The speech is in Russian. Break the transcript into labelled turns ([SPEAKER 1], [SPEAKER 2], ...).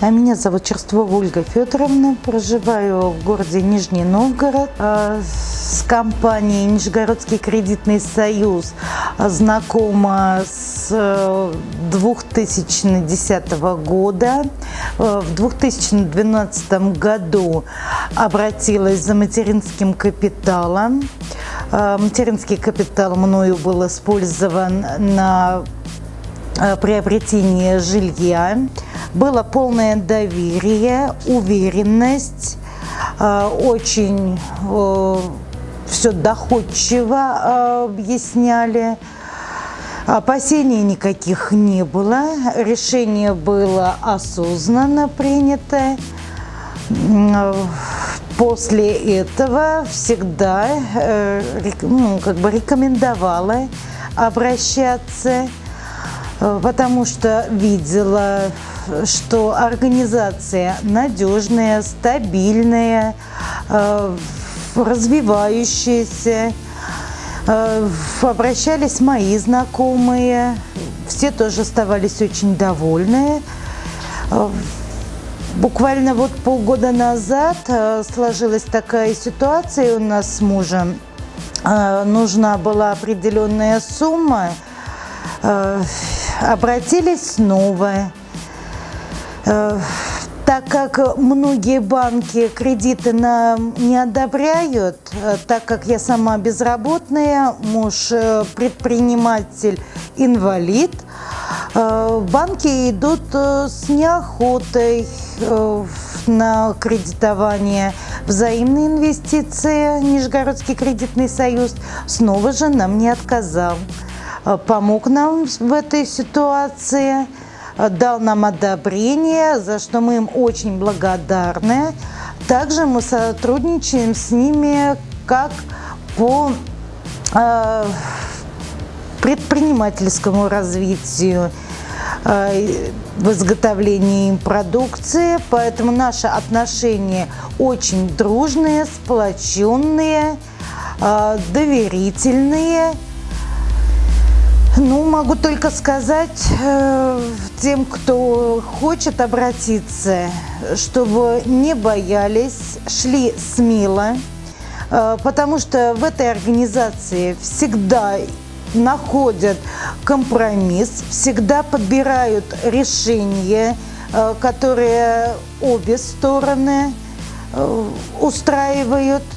[SPEAKER 1] А Меня зовут Черствова Ольга Федоровна, проживаю в городе Нижний Новгород. А, С компанией Нижегородский кредитный союз знакома с э, 2010 года. Э, В 2012 году обратилась за материнским капиталом. Э, Материнский капитал мною был использован на э, приобретение жилья. Было полное доверие, уверенность, э, очень все доходчиво э, объясняли. Опасений никаких не было, решение было осознанно принято. После этого всегда э, ну, как бы рекомендовала обращаться Э, потому что видела, что организация надежная, стабильная, э, развивающаяся. Э, Обращались мои знакомые, все тоже оставались очень довольны. Э, Буквально вот полгода назад э, сложилась такая ситуация у нас с мужем. Э, Нужна была определенная сумма, Э, обратились снова. Э, Так как многие банки кредиты нам не одобряют, э, так как я сама безработная, муж э, предприниматель, инвалид, банки идут с неохотой на кредитование. Взаимные инвестиции Нижегородский кредитный союз снова же нам не отказал помог нам в этой ситуации, э, дал нам одобрение, за что мы им очень благодарны. Также мы сотрудничаем с ними как по э, предпринимательскому развитию, э, в изготовлении им продукции, поэтому наши отношения очень дружные, сплоченные, э, доверительные. Ну, могу только сказать э, тем, кто хочет обратиться, чтобы не боялись, шли смело, э, потому что в этой организации всегда находят компромисс, всегда подбирают решения, э, которые обе стороны э, устраивают –